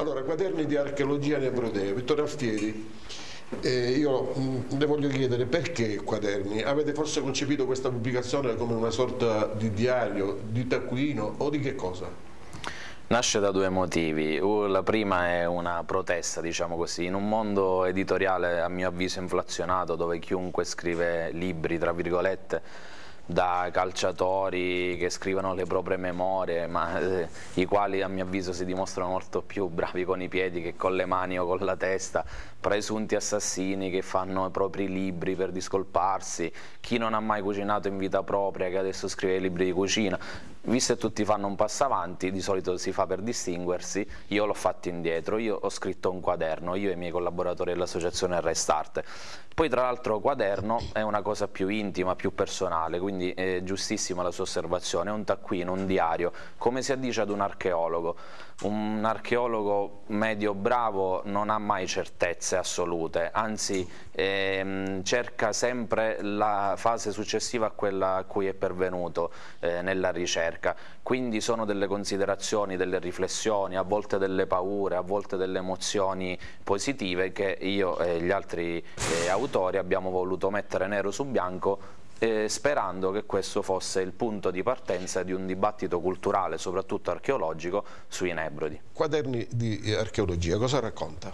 Allora, quaderni di archeologia nebrodea, Vittorio Alfieri, eh, io mh, le voglio chiedere perché quaderni? Avete forse concepito questa pubblicazione come una sorta di diario, di taccuino o di che cosa? Nasce da due motivi, la prima è una protesta, diciamo così, in un mondo editoriale a mio avviso inflazionato dove chiunque scrive libri, tra virgolette, da calciatori che scrivono le proprie memorie, ma eh, i quali a mio avviso si dimostrano molto più bravi con i piedi che con le mani o con la testa, presunti assassini che fanno i propri libri per discolparsi, chi non ha mai cucinato in vita propria che adesso scrive i libri di cucina, visto che tutti fanno un passo avanti, di solito si fa per distinguersi, io l'ho fatto indietro, io ho scritto un quaderno, io e i miei collaboratori dell'associazione Restart, poi tra l'altro quaderno è una cosa più intima, più personale, quindi è giustissima la sua osservazione, è un taccuino, un diario, come si addice ad un archeologo. Un archeologo medio bravo non ha mai certezze assolute, anzi ehm, cerca sempre la fase successiva a quella a cui è pervenuto eh, nella ricerca, quindi sono delle considerazioni, delle riflessioni, a volte delle paure, a volte delle emozioni positive che io e gli altri eh, autori autori abbiamo voluto mettere nero su bianco eh, sperando che questo fosse il punto di partenza di un dibattito culturale, soprattutto archeologico, sui Nebrodi. Quaderni di archeologia, cosa racconta?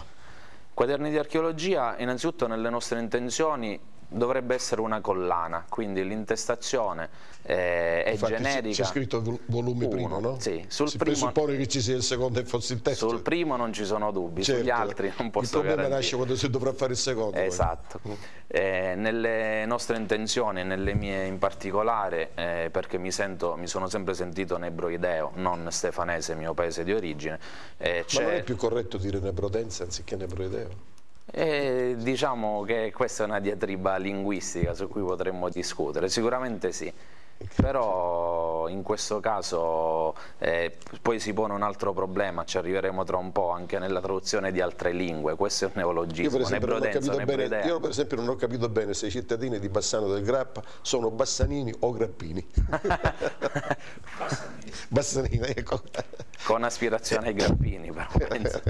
Quaderni di archeologia, innanzitutto nelle nostre intenzioni dovrebbe essere una collana, quindi l'intestazione eh, è Infatti generica. C'è scritto volume Uno, primo, no? Sì, sul si primo, presuppone che ci sia il secondo e fosse il terzo. Sul primo non ci sono dubbi, Certo. sugli altri non posso Il problema garantire. nasce quando si dovrà fare il secondo. Esatto, Eh, nelle nostre intenzioni, nelle mie in particolare, eh, perché mi, sento, mi sono sempre sentito nebroideo, non stefanese, mio paese di origine, eh, Ma non è più corretto dire nebrodense anziché nebroideo? Eh, diciamo che questa è una diatriba linguistica su cui potremmo discutere, sicuramente sì. Però in questo caso eh, poi si pone un altro problema, ci arriveremo tra un po' anche nella traduzione di altre lingue, questo è un Io neologismo, per, esempio non ho capito bene, io per esempio non ho capito bene se i cittadini di Bassano del Grappa sono bassanini o grappini. bassanini, ecco. con aspirazione ai grappini però penso.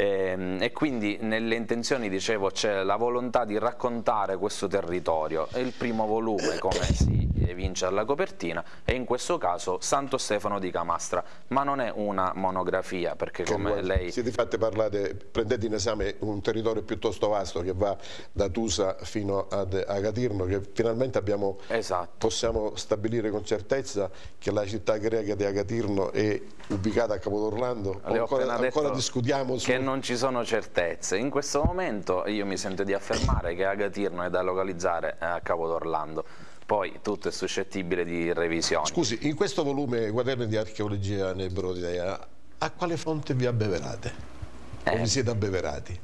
Ehm, E, quindi nelle intenzioni dicevo c'è la volontà di raccontare questo territorio. E il primo volume come si evince dalla copertina è in questo caso Santo Stefano di Camastra ma non è una monografia perché Che come lei Siete fatti parlare, prendete in esame un territorio piuttosto vasto che va da Tusa fino ad Agatirno, che finalmente abbiamo, Esatto. possiamo stabilire con certezza che la città greca di Agatirno è ubicata a Capodorlando. Le Ancora, ancora discutiamo su... che non ci sono certezze. In questo momento io mi sento di affermare che Agatirno è da localizzare a Capo d'Orlando. Poi tutto è suscettibile di revisioni. Scusi, in questo volume Quaderni di archeologia nebrodea, a quale fonte vi abbeverate? O Eh. vi siete abbeverati?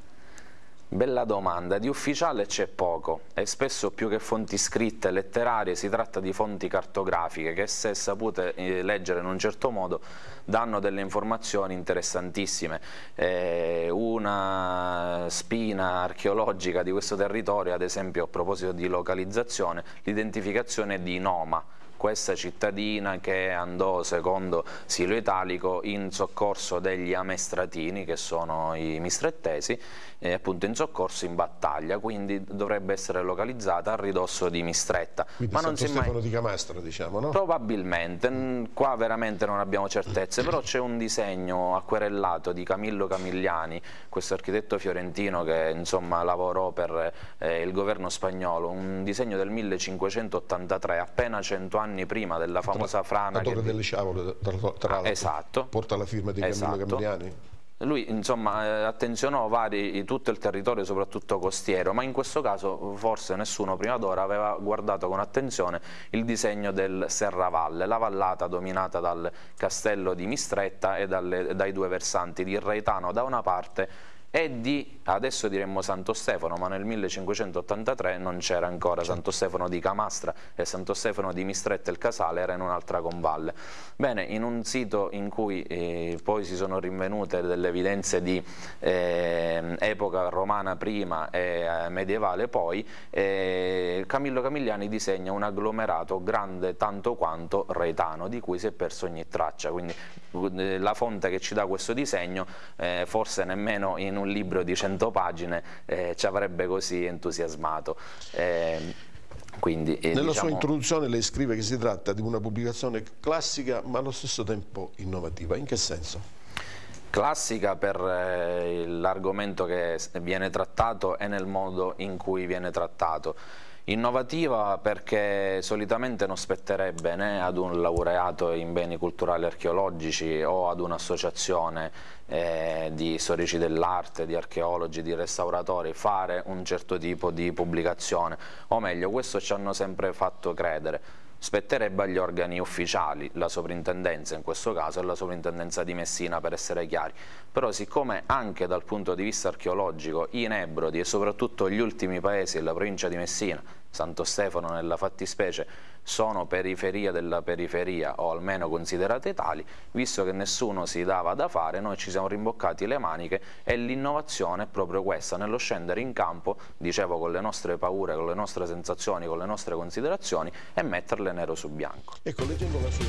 Bella domanda, di ufficiale c'è poco. E spesso più che fonti scritte letterarie si tratta di fonti cartografiche che se sapute eh, leggere in un certo modo danno delle informazioni interessantissime. Eh, una spina archeologica di questo territorio, ad esempio a proposito di localizzazione, l'identificazione di Noma, questa cittadina che andò secondo Silo Italico in soccorso degli amestratini che sono i mistrettesi eh, appunto in soccorso in battaglia quindi dovrebbe essere localizzata a ridosso di Mistretta. Quindi ma non si è mai Stefano di Camastra, diciamo, no? Probabilmente, mm, qua veramente non abbiamo certezze, però c'è un disegno acquerellato di Camillo Camigliani, questo architetto fiorentino che insomma lavorò per eh, il governo spagnolo, un disegno del 1583, appena cento anni prima della famosa frana La Torre delle Sciavole, tra, tra l'altro, esatto. porta la firma di Camillo Esatto. Camigliani. Lui insomma eh, attenzionò vari, tutto il territorio soprattutto costiero, ma in questo caso forse nessuno prima d'ora aveva guardato con attenzione il disegno del Serravalle, la vallata dominata dal castello di Mistretta e dalle- dai due versanti di Reitano da una parte e di, adesso diremmo Santo Stefano, ma nel 1583 non c'era ancora Santo Stefano di Camastra e Santo Stefano di Mistretta il Casale era in un'altra convalle. Bene, in un sito in cui eh, poi si sono rinvenute delle evidenze di eh, epoca romana prima e eh, medievale poi, eh, Camillo Camigliani disegna un agglomerato grande tanto quanto retano, di cui si è perso ogni traccia, quindi eh, la fonte che ci dà questo disegno eh, forse nemmeno in un libro di 100 pagine eh, ci avrebbe così entusiasmato. Eh, quindi, eh, Nella diciamo... sua introduzione lei scrive che si tratta di una pubblicazione classica ma allo stesso tempo innovativa. In che senso? Classica per eh, l'argomento che viene trattato e nel modo in cui viene trattato. Innovativa perché solitamente non spetterebbe né ad un laureato in beni culturali archeologici o ad un'associazione eh, di storici dell'arte, di archeologi, di restauratori fare un certo tipo di pubblicazione. O meglio questo ci hanno sempre fatto credere spetterebbe agli organi ufficiali, la sovrintendenza in questo caso e la sovrintendenza di Messina per essere chiari, però siccome anche dal punto di vista archeologico i Nebrodi e soprattutto gli ultimi paesi della provincia di Messina Santo Stefano nella fattispecie sono periferia della periferia o almeno considerate tali, visto che nessuno si dava da fare, noi ci siamo rimboccati le maniche e l'innovazione è proprio questa, nello scendere in campo, dicevo con le nostre paure, con le nostre sensazioni, con le nostre considerazioni e metterle nero su bianco. Ecco, leggendo la sua...